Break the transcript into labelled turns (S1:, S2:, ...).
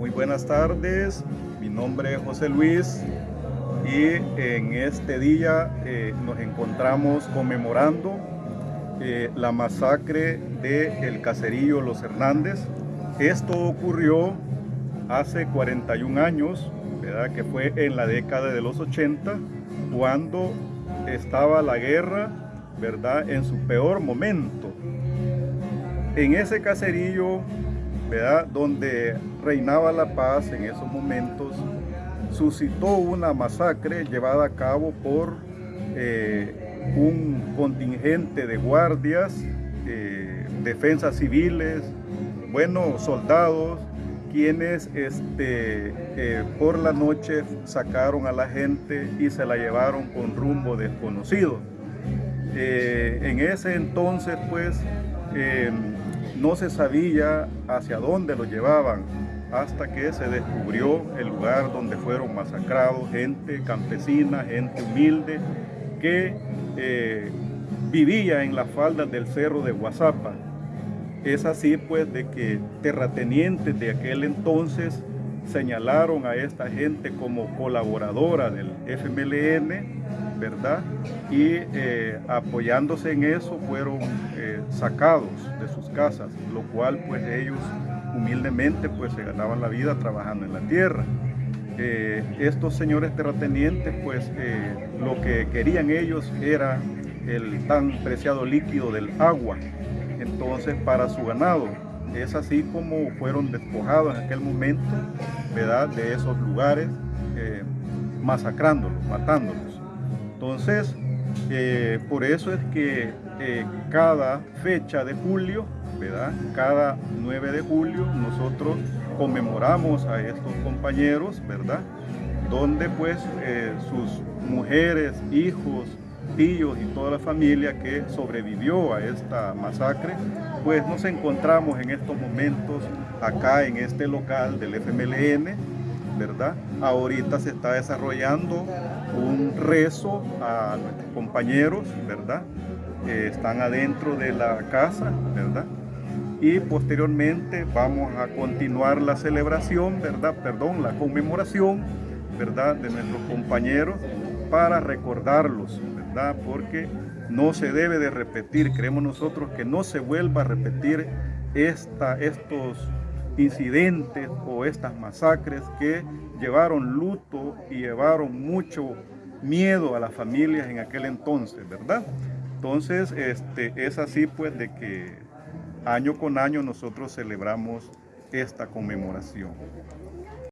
S1: Muy buenas tardes, mi nombre es José Luis y en este día eh, nos encontramos conmemorando eh, la masacre del el caserío Los Hernández. Esto ocurrió hace 41 años, ¿verdad? que fue en la década de los 80, cuando estaba la guerra ¿verdad? en su peor momento. En ese caserío donde reinaba la paz en esos momentos, suscitó una masacre llevada a cabo por eh, un contingente de guardias, eh, defensas civiles, buenos soldados, quienes este, eh, por la noche sacaron a la gente y se la llevaron con rumbo desconocido. en ese entonces, pues, no se sabía hacia dónde lo llevaban hasta que se descubrió el lugar donde fueron masacrados gente campesina, gente humilde que eh, vivía en las faldas del cerro de Guazapa. Es así pues de que terratenientes de aquel entonces señalaron a esta gente como colaboradora del FMLN, ¿verdad? Y eh, apoyándose en eso fueron eh, sacados de sus casas, lo cual pues ellos humildemente pues se ganaban la vida trabajando en la tierra. Eh, estos señores terratenientes pues lo que querían ellos era el tan preciado líquido del agua, entonces para su ganado. Es así como fueron despojados en aquel momento ¿verdad? de esos lugares, masacrándolos, matándolos. Entonces, eh, por eso es que eh, cada fecha de julio, ¿verdad? Cada 9 de julio nosotros conmemoramos a estos compañeros, ¿verdad? Donde pues eh, sus mujeres, hijos, tíos y toda la familia que sobrevivió a esta masacre, pues nos encontramos en estos momentos acá en este local del FMLN, ¿verdad? Ahorita se está desarrollando un rezo a nuestros compañeros, ¿verdad? Que están adentro de la casa, ¿verdad? Y posteriormente vamos a continuar la celebración, ¿verdad? Perdón, la conmemoración, ¿verdad? De nuestros compañeros para recordarlos, ¿verdad? Porque no se debe de repetir, creemos nosotros que no se vuelva a repetir esta, estos incidentes o estas masacres que llevaron luto y llevaron mucho miedo a las familias en aquel entonces, ¿verdad? Entonces, este, es así pues de que año con año nosotros celebramos esta conmemoración.